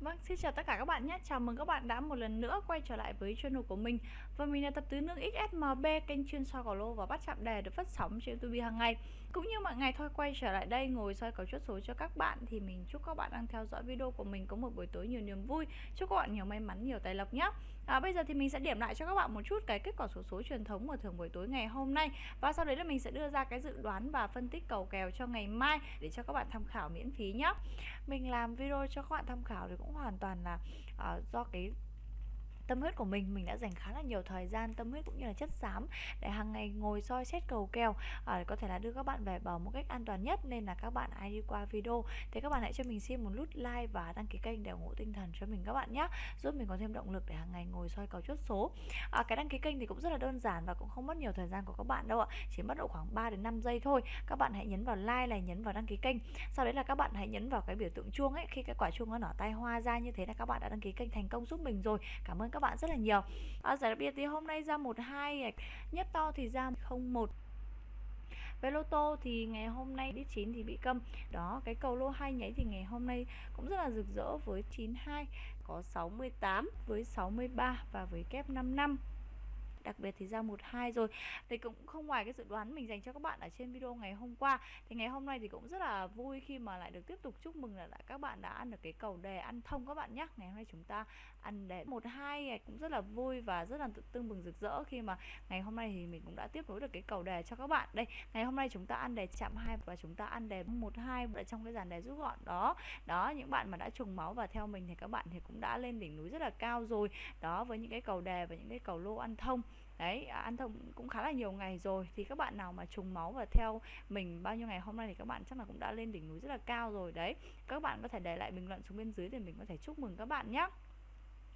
Vâng, xin chào tất cả các bạn nhé. Chào mừng các bạn đã một lần nữa quay trở lại với channel của mình. Và mình là tập tứ nước XSMB, kênh chuyên soi cầu lô và bắt chạm đề được phát sóng trên YouTube hàng ngày. Cũng như mọi ngày thôi quay trở lại đây ngồi soi cầu chốt số cho các bạn thì mình chúc các bạn đang theo dõi video của mình có một buổi tối nhiều niềm vui. Chúc các bạn nhiều may mắn, nhiều tài lộc nhé. À, bây giờ thì mình sẽ điểm lại cho các bạn một chút cái kết quả số số truyền thống của thường buổi tối ngày hôm nay và sau đấy là mình sẽ đưa ra cái dự đoán và phân tích cầu kèo cho ngày mai để cho các bạn tham khảo miễn phí nhé. Mình làm video cho các bạn tham khảo thì cũng hoàn toàn là uh, do cái tâm huyết của mình mình đã dành khá là nhiều thời gian tâm huyết cũng như là chất xám để hàng ngày ngồi soi xét cầu kèo à, có thể là đưa các bạn về bờ một cách an toàn nhất. Nên là các bạn ai đi qua video. Thì các bạn hãy cho mình xin một nút like và đăng ký kênh để ủng hộ tinh thần cho mình các bạn nhé giúp mình có thêm động lực để hàng ngày ngồi soi cầu chốt số. À, cái đăng ký kênh thì cũng rất là đơn giản và cũng không mất nhiều thời gian của các bạn đâu ạ chỉ mất độ khoảng 3 đến 5 giây thôi. Các bạn hãy nhấn vào like này nhấn vào đăng ký kênh. Sau đấy là các bạn hãy nhấn vào cái biểu tượng chuông ấy. Khi cái quả chuông nó nở tay hoa ra như thế là các bạn đã đăng ký kênh thành công giúp mình rồi. Cảm ơn các bạn rất là nhiều. À, giải đặc biệt thì hôm nay ra một hai nhất to thì ra không một. Về lô tô thì ngày hôm nay đi 9 thì bị câm. Đó cái cầu lô hai nháy thì ngày hôm nay cũng rất là rực rỡ với 92 có 68 với 63 và với kép 55 đặc biệt thì ra một hai rồi. Thì cũng không ngoài cái dự đoán mình dành cho các bạn ở trên video ngày hôm qua. Thì ngày hôm nay thì cũng rất là vui khi mà lại được tiếp tục chúc mừng là các bạn đã ăn được cái cầu đề ăn thông các bạn nhé ngày hôm nay chúng ta ăn đề một hai à, cũng rất là vui và rất là tương bừng rực rỡ khi mà ngày hôm nay thì mình cũng đã tiếp nối được cái cầu đề cho các bạn. Đây, ngày hôm nay chúng ta ăn đề chạm hai và chúng ta ăn đề một hai ở trong cái dàn đề rút gọn đó. Đó, những bạn mà đã trùng máu và theo mình thì các bạn thì cũng đã lên đỉnh núi rất là cao rồi. Đó, với những cái cầu đề và những cái cầu lô ăn thông đấy à, ăn thông cũng khá là nhiều ngày rồi. Thì các bạn nào mà trùng máu và theo mình bao nhiêu ngày hôm nay thì các bạn chắc là cũng đã lên đỉnh núi rất là cao rồi. Đấy, các bạn có thể để lại bình luận xuống bên dưới để mình có thể chúc mừng các bạn nhé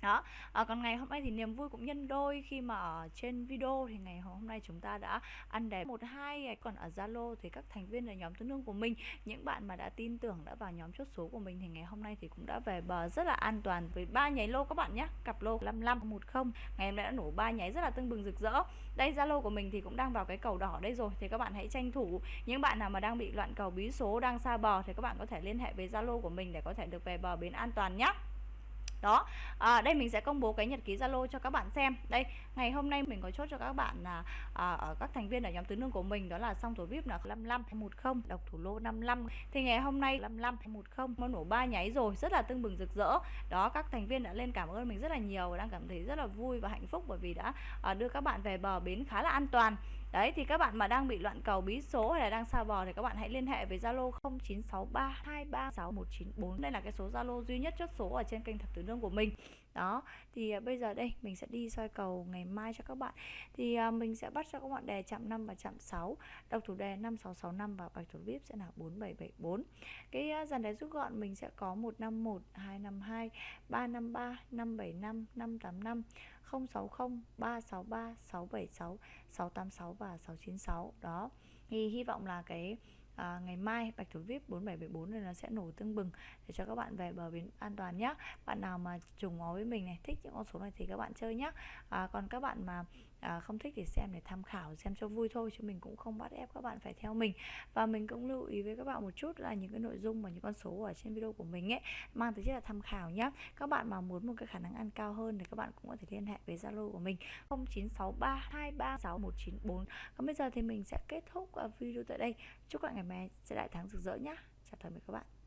đó. À, còn ngày hôm nay thì niềm vui cũng nhân đôi khi mà ở trên video thì ngày hôm nay chúng ta đã ăn đẹp. Một hai còn ở Zalo thì các thành viên là nhóm tương đương của mình những bạn mà đã tin tưởng đã vào nhóm chốt số của mình thì ngày hôm nay thì cũng đã về bờ rất là an toàn với ba nháy lô các bạn nhé cặp lô 55 10 ngày hôm nay đã nổ ba nháy rất là tưng bừng rực rỡ. Đây Zalo của mình thì cũng đang vào cái cầu đỏ đây rồi thì các bạn hãy tranh thủ. Những bạn nào mà đang bị loạn cầu bí số đang xa bờ thì các bạn có thể liên hệ với Zalo của mình để có thể được về bờ bến an toàn nhé đó à, đây mình sẽ công bố cái nhật ký zalo cho các bạn xem. Đây ngày hôm nay mình có chốt cho các bạn là à, ở các thành viên ở nhóm tứ nương của mình đó là song thủ vip là 55 10 độc thủ lô 55 thì ngày hôm nay 55 10 nó nổ ba nháy rồi rất là tưng bừng rực rỡ. Đó các thành viên đã lên cảm ơn mình rất là nhiều và đang cảm thấy rất là vui và hạnh phúc bởi vì đã à, đưa các bạn về bờ bến khá là an toàn đấy, thì các bạn mà đang bị loạn cầu, bí số hay là đang sao bò thì các bạn hãy liên hệ với zalo 0963236194 đây là cái số zalo duy nhất chốt số ở trên kênh thập tứ nương của mình. Đó, thì à, bây giờ đây, mình sẽ đi soi cầu ngày mai cho các bạn. Thì à, mình sẽ bắt cho các bạn đề chạm 5 và chạm 6 đọc thủ đề 5665 và bạch thủ vip sẽ là 4774 cái à, dàn đề rút gọn mình sẽ có 151 252 353 575 585 060 363 676 686 và 696 đó thì hy vọng là cái à, ngày mai bạch thủ vip 4774 này nó sẽ nổ tương bừng để cho các bạn về bờ biển an toàn nhé bạn nào mà trùng máu với mình này thích những con số này thì các bạn chơi nhé à, còn các bạn mà à, không thích thì xem để tham khảo xem cho vui thôi chứ mình cũng không bắt ép các bạn phải theo mình. Và mình cũng lưu ý với các bạn một chút là những cái nội dung và những con số ở trên video của mình ấy mang tính chất là tham khảo nhé các bạn mà muốn một cái khả năng ăn cao hơn thì các bạn cũng có thể liên hệ với zalo của mình 0963236194 còn bây giờ thì mình sẽ kết thúc ờ, video tại đây. Chúc các bạn ngày mai sẽ đại thắng rực rỡ nhá. Chào tạm biệt các bạn.